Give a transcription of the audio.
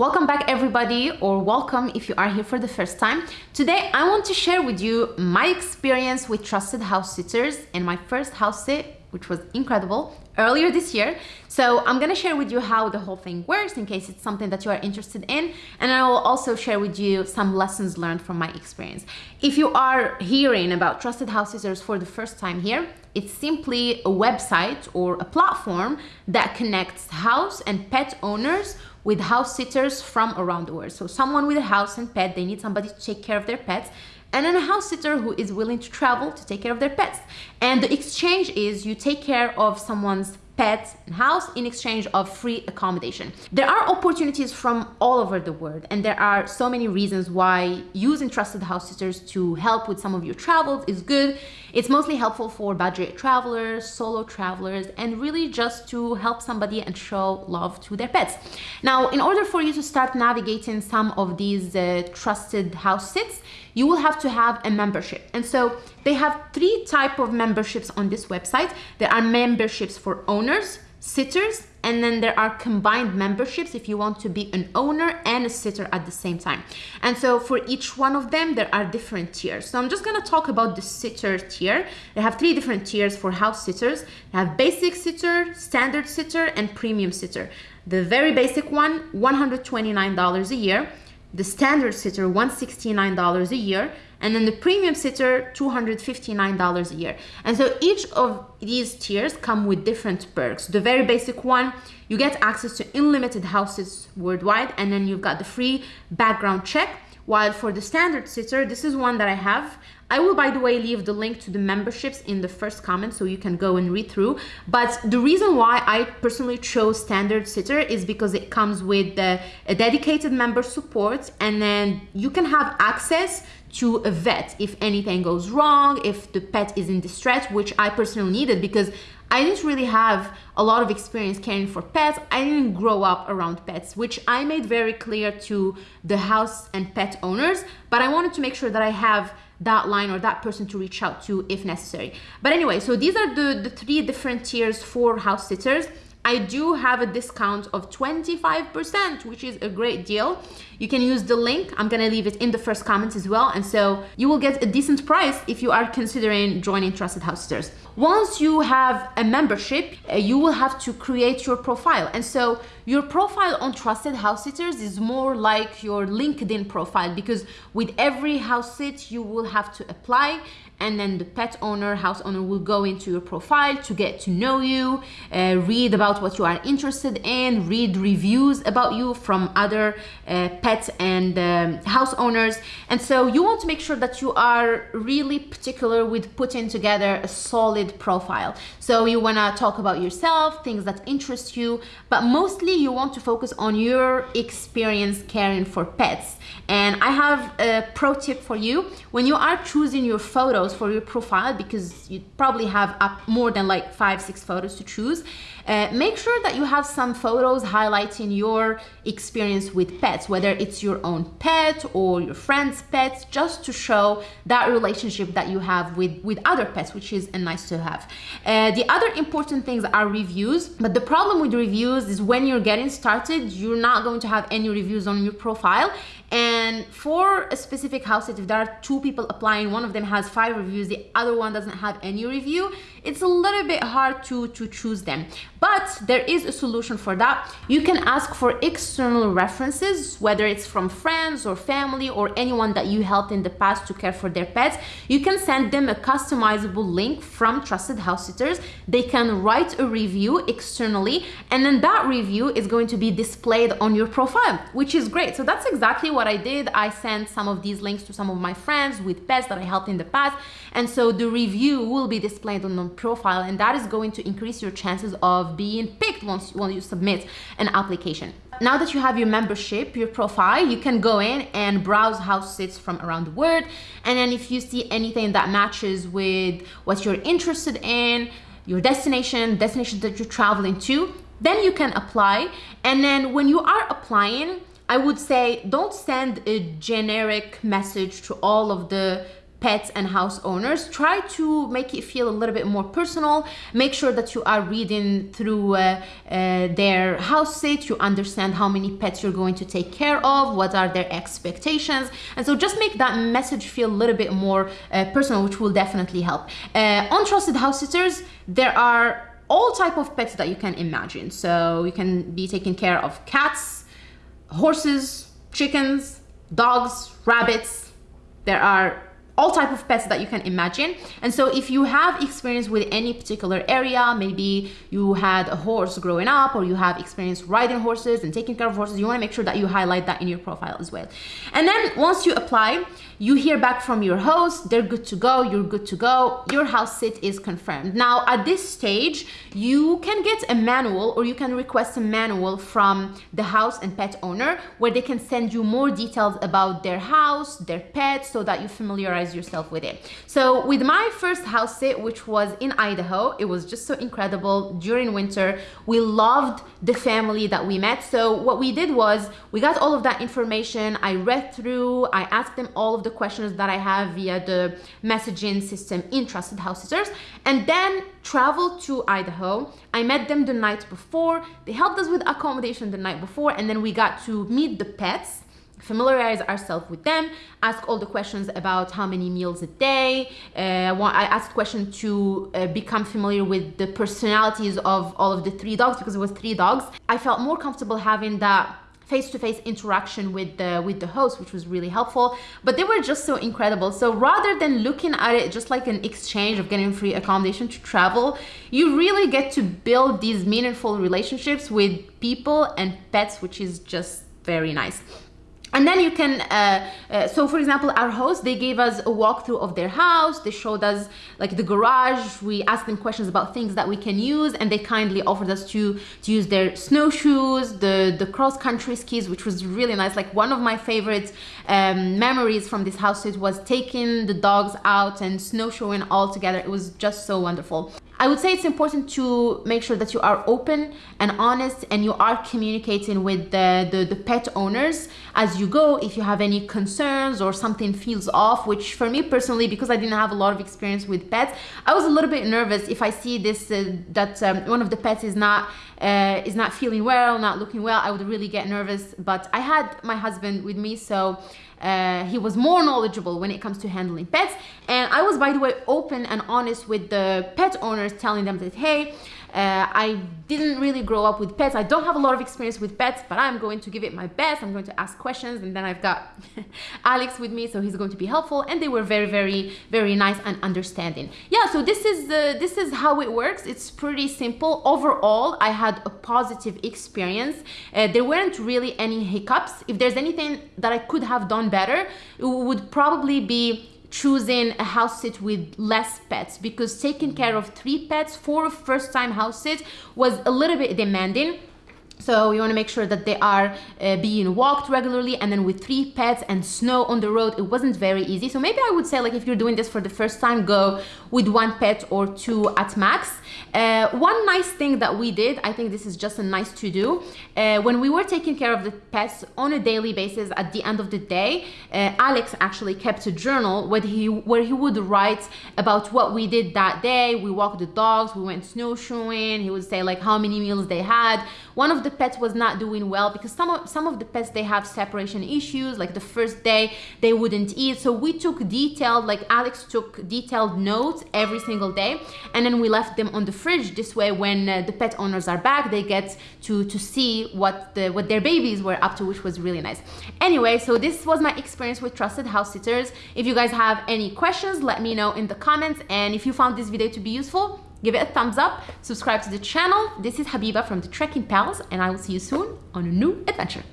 Welcome back everybody or welcome if you are here for the first time. Today I want to share with you my experience with trusted house sitters and my first house sit which was incredible earlier this year. So I'm gonna share with you how the whole thing works in case it's something that you are interested in. And I will also share with you some lessons learned from my experience. If you are hearing about trusted house sitters for the first time here, it's simply a website or a platform that connects house and pet owners with house sitters from around the world. So someone with a house and pet, they need somebody to take care of their pets and then a house sitter who is willing to travel to take care of their pets. And the exchange is you take care of someone's pets and house in exchange of free accommodation. There are opportunities from all over the world and there are so many reasons why using trusted house sitters to help with some of your travels is good. It's mostly helpful for budget travelers, solo travelers, and really just to help somebody and show love to their pets. Now, in order for you to start navigating some of these uh, trusted house sits, you will have to have a membership. And so they have three type of memberships on this website. There are memberships for owners, sitters, and then there are combined memberships if you want to be an owner and a sitter at the same time. And so for each one of them, there are different tiers. So I'm just gonna talk about the sitter tier. They have three different tiers for house sitters. They have basic sitter, standard sitter, and premium sitter. The very basic one, $129 a year the standard sitter $169 a year and then the premium sitter $259 a year. And so each of these tiers come with different perks. The very basic one you get access to unlimited houses worldwide and then you've got the free background check. While for the standard sitter this is one that i have I will, by the way, leave the link to the memberships in the first comment so you can go and read through. But the reason why I personally chose Standard Sitter is because it comes with the, a dedicated member support and then you can have access to a vet if anything goes wrong, if the pet is in distress, which I personally needed because I didn't really have a lot of experience caring for pets. I didn't grow up around pets, which I made very clear to the house and pet owners, but I wanted to make sure that I have that line or that person to reach out to if necessary. But anyway, so these are the, the three different tiers for house sitters. I do have a discount of 25%, which is a great deal. You can use the link. I'm gonna leave it in the first comments as well. And so you will get a decent price if you are considering joining Trusted House Sitters. Once you have a membership, uh, you will have to create your profile. And so your profile on Trusted House Sitters is more like your LinkedIn profile because with every house sit, you will have to apply and then the pet owner, house owner will go into your profile to get to know you, uh, read about what you are interested in, read reviews about you from other uh, pet and um, house owners. And so you want to make sure that you are really particular with putting together a solid profile. So you want to talk about yourself, things that interest you, but mostly you want to focus on your experience caring for pets. And I have a pro tip for you. When you are choosing your photos for your profile, because you probably have up more than like five, six photos to choose, uh, make sure that you have some photos highlighting your experience with pets, whether it's your own pet or your friend's pets, just to show that relationship that you have with, with other pets, which is nice to have. Uh, the other important things are reviews, but the problem with reviews is when you're getting started, you're not going to have any reviews on your profile and for a specific house if there are two people applying one of them has five reviews the other one doesn't have any review it's a little bit hard to to choose them but there is a solution for that. You can ask for external references whether it's from friends or family or anyone that you helped in the past to care for their pets. You can send them a customizable link from trusted house sitters. They can write a review externally and then that review is going to be displayed on your profile which is great. So that's exactly what I did, I sent some of these links to some of my friends with pets that I helped in the past. And so the review will be displayed on the profile and that is going to increase your chances of being picked once, once you submit an application. Now that you have your membership, your profile, you can go in and browse house sits from around the world. And then if you see anything that matches with what you're interested in, your destination, destination that you're traveling to, then you can apply. And then when you are applying, I would say don't send a generic message to all of the pets and house owners try to make it feel a little bit more personal. Make sure that you are reading through uh, uh, their house sit you understand how many pets you're going to take care of what are their expectations. And so just make that message feel a little bit more uh, personal which will definitely help. Uh, on trusted house sitters there are all type of pets that you can imagine. So you can be taking care of cats horses chickens dogs rabbits. There are all type of pets that you can imagine. And so if you have experience with any particular area maybe you had a horse growing up or you have experience riding horses and taking care of horses you want to make sure that you highlight that in your profile as well. And then once you apply you hear back from your host they're good to go you're good to go your house sit is confirmed. Now at this stage you can get a manual or you can request a manual from the house and pet owner where they can send you more details about their house their pet so that you familiarize yourself with it. So with my first house sit which was in idaho it was just so incredible. During winter we loved the family that we met. So what we did was we got all of that information. I read through i asked them all of the the questions that I have via the messaging system in Trusted House Sitters. And then traveled to Idaho. I met them the night before. They helped us with accommodation the night before and then we got to meet the pets familiarize ourselves with them ask all the questions about how many meals a day uh, i asked questions to uh, become familiar with the personalities of all of the three dogs because it was three dogs. I felt more comfortable having that face-to-face -face interaction with the with the host which was really helpful but they were just so incredible. So rather than looking at it just like an exchange of getting free accommodation to travel you really get to build these meaningful relationships with people and pets which is just very nice and then you can uh, uh, so for example our host they gave us a walkthrough of their house. They showed us like the garage. We asked them questions about things that we can use and they kindly offered us to to use their snowshoes the the cross country skis which was really nice. Like one of my favorite um, memories from this house it was taking the dogs out and snowshoeing all together. It was just so wonderful I would say it's important to make sure that you are open and honest and you are communicating with the, the, the, pet owners as you go. If you have any concerns or something feels off which for me personally because I didn't have a lot of experience with pets I was a little bit nervous if I see this uh, that um, one of the pets is not uh, is not feeling well not looking well I would really get nervous. But I had my husband with me so uh, he was more knowledgeable when it comes to handling pets. And I was by the way open and honest with the pet owners telling them that hey uh, I didn't really grow up with pets. I don't have a lot of experience with pets, but I'm going to give it my best. I'm going to ask questions. And then I've got Alex with me, so he's going to be helpful. And they were very, very, very nice and understanding. Yeah, so this is, uh, this is how it works. It's pretty simple. Overall, I had a positive experience. Uh, there weren't really any hiccups. If there's anything that I could have done better, it would probably be choosing a house sit with less pets because taking care of three pets for first time house sit was a little bit demanding so we want to make sure that they are uh, being walked regularly and then with three pets and snow on the road, it wasn't very easy. So maybe I would say like if you're doing this for the first time, go with one pet or two at max. Uh, one nice thing that we did, I think this is just a nice to do, uh, when we were taking care of the pets on a daily basis at the end of the day, uh, Alex actually kept a journal where he, where he would write about what we did that day. We walked the dogs, we went snowshoeing, he would say like how many meals they had. One of the pets was not doing well because some of some of the pets they have separation issues like the first day they wouldn't eat. So we took detailed like alex took detailed notes every single day and then we left them on the fridge. This way when uh, the pet owners are back they get to to see what the what their babies were up to which was really nice. Anyway so this was my experience with trusted house sitters. If you guys have any questions let me know in the comments. And if you found this video to be useful give it a thumbs up, subscribe to the channel. This is Habiba from the Trekking Pals and I will see you soon on a new adventure.